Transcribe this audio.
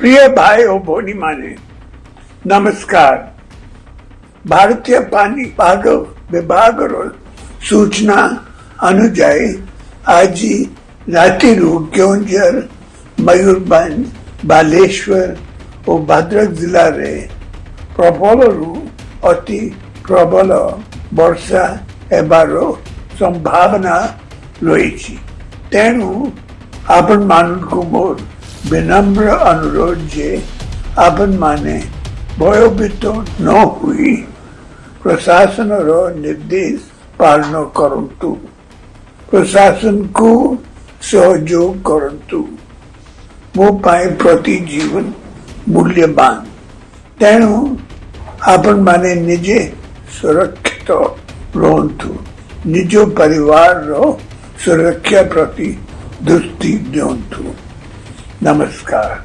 प्रिय भाई और बोनी माने नमस्कार भारतीय पानीपत विभाग સૂચના અનુଯାયી આજે રાતીનું ક્યોંજર મયુરભંજ બાલેશ્વર ও ভদ্রক জেলারে প্রবলরু অতি প্রবল বর্ষা ହେବାର ସମ୍ଭାବନା ରହିଛି ତେଣୁ ଆପଣମାନଙ୍କୁ ମୋର विनम्र अनुरोध जे આપન માને ભયોભીતો ન હોઈ प्रशासनର ନିର୍ଦ୍ଦେଶ ପାଳନ କରନ୍ତୁ ପ୍ରଶାସନକୁ ସହଯୋଗ କରନ୍ତୁ ମୋ ପାଇଁ ପ୍ରତି ଜୀବନ ମୂଲ୍ୟବାନ ତେଣୁ ଆପଣମାନେ ନିଜେ ସୁରକ୍ଷିତ ରୁହନ୍ତୁ ନିଜ ପରିବାରର ସୁରକ୍ଷା ପ୍ରତି ଦୃଷ୍ଟି ଦିଅନ୍ତୁ Namaskar.